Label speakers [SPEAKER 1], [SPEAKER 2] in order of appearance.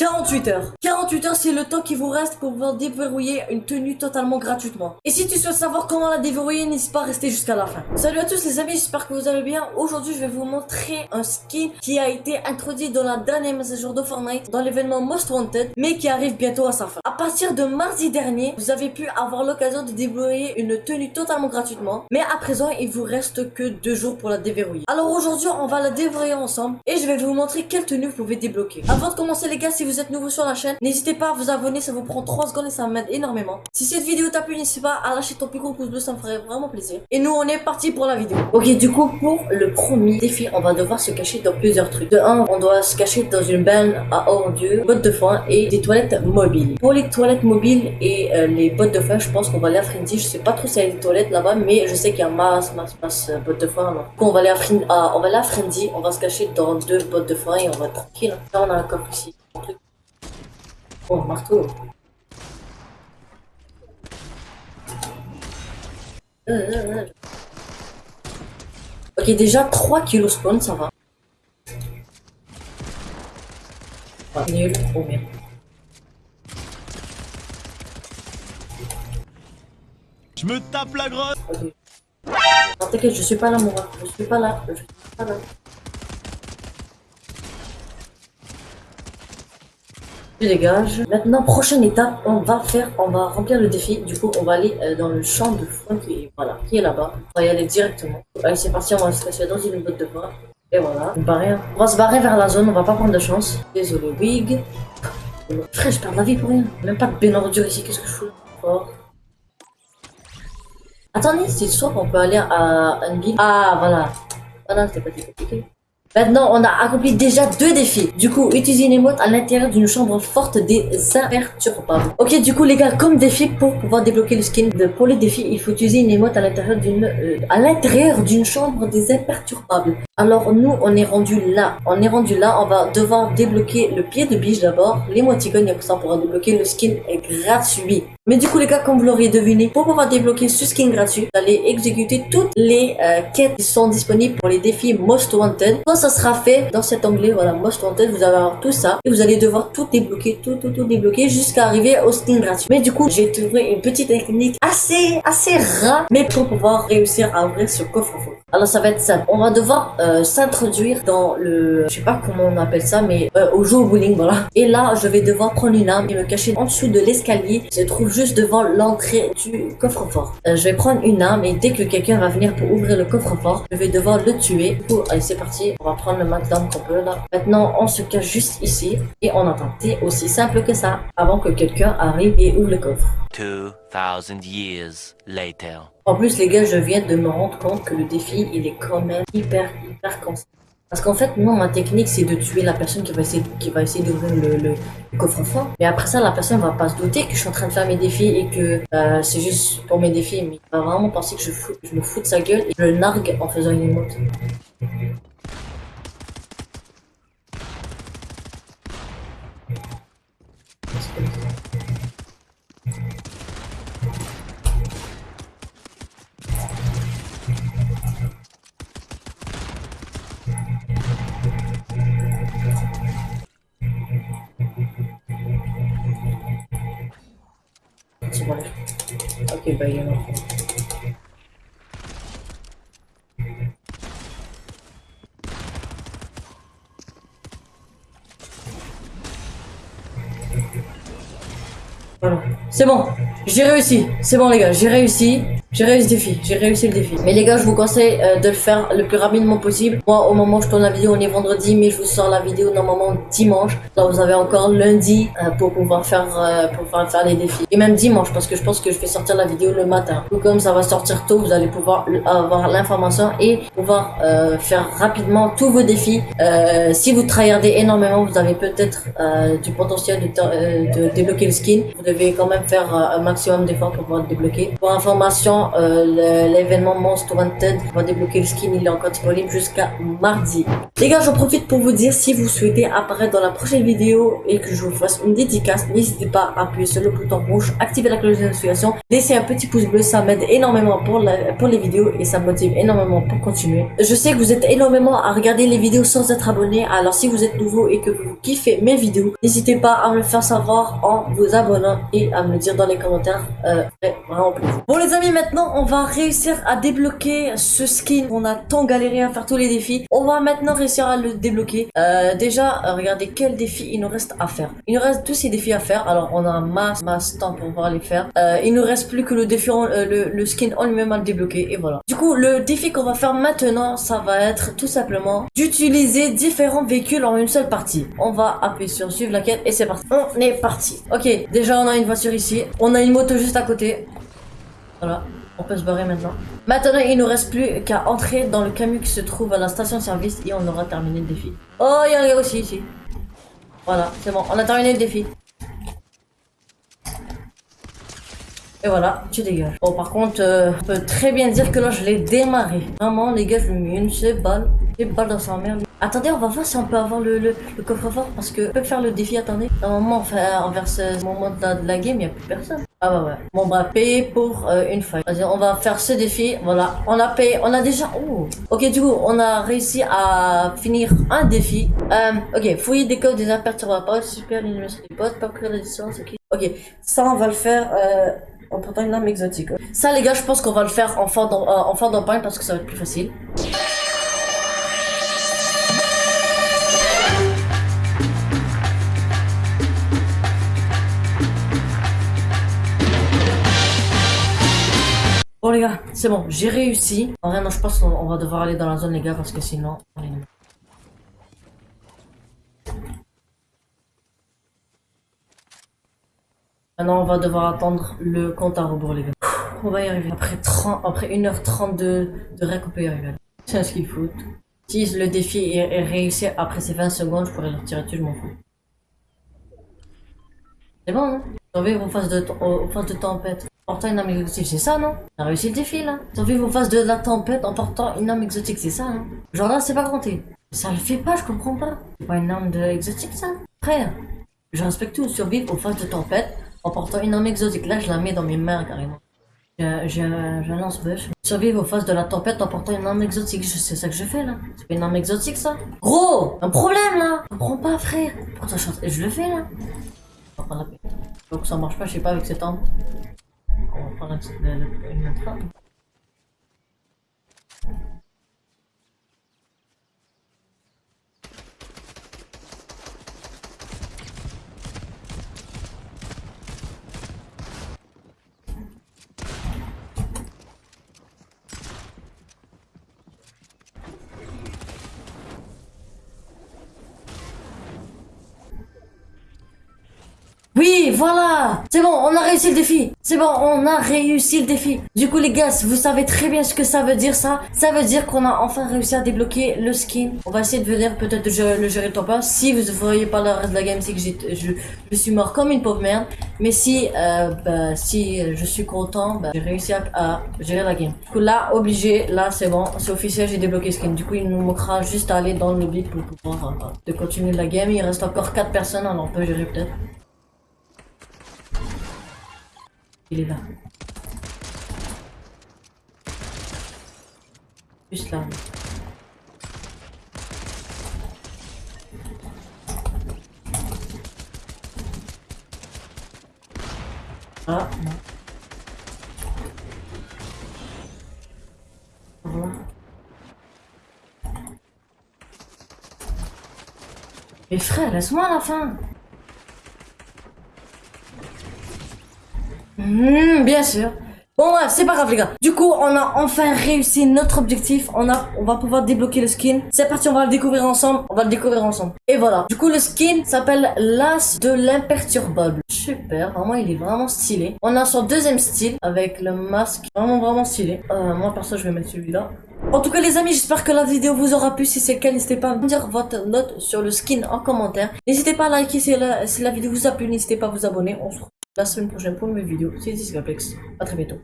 [SPEAKER 1] 48 heures. 48 heures, c'est le temps qui vous reste pour pouvoir déverrouiller une tenue totalement gratuitement. Et si tu souhaites savoir comment la déverrouiller, n'hésite pas à rester jusqu'à la fin. Salut à tous les amis, j'espère que vous allez bien. Aujourd'hui, je vais vous montrer un skin qui a été introduit dans la dernière mise à jour de Fortnite, dans l'événement Most Wanted, mais qui arrive bientôt à sa fin. À partir de mardi dernier, vous avez pu avoir l'occasion de débloquer une tenue totalement gratuitement, mais à présent, il vous reste que deux jours pour la déverrouiller. Alors aujourd'hui, on va la déverrouiller ensemble et je vais vous montrer quelle tenue vous pouvez débloquer. Avant de commencer les gars, si vous êtes nouveau sur la chaîne, n'hésitez pas à vous abonner, ça vous prend 3 secondes et ça m'aide énormément. Si cette vidéo t'a plu, n'hésitez pas à lâcher ton plus gros pouce bleu, ça me ferait vraiment plaisir. Et nous, on est parti pour la vidéo. Ok, du coup, pour le premier défi, on va devoir se cacher dans plusieurs trucs. De 1, on doit se cacher dans une benne à Dieu, bottes de foin et des toilettes mobiles. Pour les toilettes mobiles et euh, les bottes de foin, je pense qu'on va aller à Frenzy. Je sais pas trop s'il y a des toilettes là-bas, mais je sais qu'il y a masse, masse, masse euh, bottes de foin. Alors, du coup, on va aller à, Fren- à- on va Frenzy, on va se cacher dans deux bottes de foin et on va être tranquille. Là, on a un coffre ici. Oh, marteau. Euh, euh. Ok, déjà 3 kilos spawn, ça va. Ah, nul, oh merde.
[SPEAKER 2] Je me tape la grotte
[SPEAKER 1] Ok. T'inquiète, je suis pas là, mon gars. Je suis pas là. Je suis pas là. Dégage. Maintenant, prochaine étape, on va faire, on va remplir le défi. Du coup, on va aller euh, dans le champ de foin qui est, voilà, qui est là-bas. On va y aller directement. Allez, c'est parti, on va se cacher dans une botte de foin. Et voilà, on. On va se barrer vers la zone, on va pas prendre de chance. Désolé, Wig. Frère, je perds la vie pour rien. Même pas de ben ordure ici, qu'est-ce que je fous? Oh. Attendez, c'est soit on peut aller à une ville. Ah, voilà. Voilà, c'était pas très compliqué. Maintenant, on a accompli déjà deux défis. Du coup, utiliser une émote à l'intérieur d'une chambre forte des imperturbables. Ok, du coup, les gars, comme défi, pour pouvoir débloquer le skin, pour les défis, il faut utiliser une émote à l'intérieur d'une euh, à l'intérieur d'une chambre des imperturbables. Alors, nous, on est rendu là. On est rendu là, on va devoir débloquer le pied de biche d'abord, l'émoticône, et après ça, débloquer le skin gratuit. Mais du coup, les gars, comme vous l'auriez deviné, pour pouvoir débloquer ce skin gratuit, vous allez exécuter toutes les euh, quêtes qui sont disponibles pour les défis Most Wanted. Quand ça sera fait, dans cet onglet, voilà, Most Wanted, vous allez avoir tout ça. Et vous allez devoir tout débloquer, tout, tout, tout débloquer jusqu'à arriver au skin gratuit. Mais du coup, j'ai trouvé une petite technique assez, assez rare, mais pour pouvoir réussir à ouvrir ce coffre-fort. Alors, ça va être simple. On va devoir euh, s'introduire dans le, je sais pas comment on appelle ça, mais euh, au au bowling, voilà. Et là, je vais devoir prendre une arme et me cacher en dessous de l'escalier. Se trouve juste devant l'entrée du coffre-fort. Euh, je vais prendre une arme et dès que quelqu'un va venir pour ouvrir le coffre-fort, je vais devoir le tuer. Du coup, allez, c'est parti. On va prendre le max qu'on peut là. Maintenant, on se cache juste ici et on attend. C'est aussi simple que ça. Avant que quelqu'un arrive et ouvre le coffre.
[SPEAKER 3] 2,000 years later.
[SPEAKER 1] En plus, les gars, je viens de me rendre compte que le défi, il est quand même hyper, hyper constant. Parce qu'en fait, moi, ma technique, c'est de tuer la personne qui va essayer, qui va essayer d'ouvrir le, coffre-fort. Mais après ça, la personne va pas se douter que je suis en train de faire mes défis et que euh, c'est juste pour mes défis. Mais il va vraiment penser que je, je me fous de sa gueule et je le nargue en faisant une émote. Bah. C'est bon, j'ai réussi. C'est bon les gars, j'ai réussi. J'ai réussi le défi, j'ai réussi le défi. Mais les gars, je vous conseille euh, de le faire le plus rapidement possible. Moi, au moment où je tourne la vidéo, on est vendredi, mais je vous sors la vidéo normalement dimanche. Donc vous avez encore lundi euh, pour pouvoir faire euh, pour pouvoir faire les défis. Et même dimanche, parce que je pense que je vais sortir la vidéo le matin. Tout comme ça va sortir tôt, vous allez pouvoir avoir l'information et pouvoir euh, faire rapidement tous vos défis. Euh, si vous tryhardez énormément, vous avez peut-être euh, du potentiel de, de débloquer le skin. Vous devez quand même faire un maximum d'efforts pour pouvoir le débloquer. Pour information, euh, l'événement Monster Wanted, va débloquer le skin, il est encore disponible jusqu'à mardi. Les gars, j'en profite pour vous dire, si vous souhaitez apparaître dans la prochaine vidéo et que je vous fasse une dédicace, n'hésitez pas à appuyer sur le bouton rouge, activer la cloche de notification, laissez un petit pouce bleu, ça m'aide énormément pour, pour les vidéos et ça me motive énormément pour continuer. Je sais que vous êtes énormément à regarder les vidéos sans être abonné, alors si vous êtes nouveau et que vous kiffez mes vidéos, n'hésitez pas à me le faire savoir en vous abonnant et à me le dire dans les commentaires. Euh, vraiment plaisir. Bon les amis, maintenant on va réussir à débloquer ce skin. On a tant galéré à faire tous les défis. On va maintenant réussir à le débloquer. Euh, déjà, regardez quel défi il nous reste à faire. Il nous reste tous ces défis à faire. Alors on a un masse, masse temps pour pouvoir les faire. Euh, il nous reste plus que le défi, euh, le, le skin en lui-même à le débloquer et voilà. Du coup, le défi qu'on va faire maintenant, ça va être tout simplement d'utiliser différents véhicules en une seule partie. On va appuyer sur suivre la quête et c'est parti. On est parti. Ok, déjà on a une voiture ici. On a une moto juste à côté. Voilà, on peut se barrer maintenant. Maintenant, il nous reste plus qu'à entrer dans le camion qui se trouve à la station-service et on aura terminé le défi. Oh, il y a un gars aussi ici. Voilà, c'est bon, on a terminé le défi. Et voilà, tu dégages. Bon, par contre, euh, on peut très bien dire que là, je l'ai démarré. Vraiment, les gars, je lui mis une seule balle. Une balle dans sa mère. Attendez, on va voir si on peut avoir le, coffre-fort. Parce que on peut faire le défi, attendez. Normalement, enfin, envers ce moment de la game, il n'y a plus personne. Ah bah ouais. Bon, bah, payer pour euh, une feuille. Vas-y, on va faire ce défi. Voilà, on a payé. On a déjà... Oh. Ok, du coup, on a réussi à finir un défi. Euh, ok, fouiller des codes des imperturbables. Super, l'animation des potes. Pas courir la distance. Ok. Ça, on va le faire... Euh, en portant une arme exotique. Ça, les gars, je pense qu'on va le faire en fin d'en- euh, en parce que ça va être plus facile. C'est bon, j'ai réussi. En vrai, non, je pense qu'on on va devoir aller dans la zone les gars parce que sinon... Maintenant, on va devoir attendre le compte à rebours les gars. On va y arriver. Après 30, après 1h30 de, rec, on peut y arriver. C'est un skill foot. Si le défi est, réussi après ces 20 secondes, je pourrais le retirer dessus, je m'en fous. C'est bon, non Survivre aux phases de tempête. Portant une arme exotique, c'est ça, non? On a réussi le défi, là. Survivre aux phases de la tempête en portant une arme exotique, c'est ça, non Genre là, c'est pas compté. Ça le fait pas, je comprends pas. C'est pas une arme de exotique, ça? Frère, je respecte tout. Survivre aux phases de tempête en portant une arme exotique. Là, je la mets dans mes mains, carrément. J'ai un- J'ai un j'ai un lance-bûche. Survivre aux phases de la tempête en portant une arme exotique. Je- C'est ça que je fais là. C'est pas une arme exotique ça? Gros Un problème là Je comprends pas frère. Pourquoi je, je le fais là Donc ça marche pas, je sais pas avec cette arme. On va prendre la, la, la- une autre arme. Oui, C'est bon, on a réussi le défi C'est bon, on a réussi le défi Du coup les gars, vous savez très bien ce que ça veut dire ça Ça veut dire qu'on a enfin réussi à débloquer le skin. On va essayer de venir peut-être le gérer le top 1. Si vous ne voyez pas le reste de la game, c'est que je, je suis mort comme une pauvre merde. Mais si, euh, bah, si je suis content, bah, j'ai réussi à, à gérer la game. Du coup là, obligé, là c'est bon, c'est officiel, j'ai débloqué le skin. Du coup il nous manquera juste à aller dans le lobby pour pouvoir euh, de continuer la game. Il reste encore 4 personnes, alors on peut gérer peut-être. Il est là. Juste là. Ah, non. Mais frère, laisse-moi la fin. Hmm, bien sûr. Bon bref, c'est pas grave les gars. Du coup, on a enfin réussi notre objectif. On a, on va pouvoir débloquer le skin. C'est parti, on va le découvrir ensemble. On va le découvrir ensemble. Et voilà. Du coup, le skin s'appelle l'As de l'imperturbable. Super, vraiment, il est vraiment stylé. On a son deuxième style avec le masque. Vraiment, vraiment stylé. Euh, moi, perso, je vais mettre celui-là. En tout cas, les amis, j'espère que la vidéo vous aura plu. Si c'est le cas, n'hésitez pas à me dire votre note sur le skin en commentaire. N'hésitez pas à liker si la, si la vidéo vous a plu. N'hésitez pas à vous abonner. On se retrouve la semaine prochaine pour une nouvelle vidéo. C'était Skyplex. À très bientôt.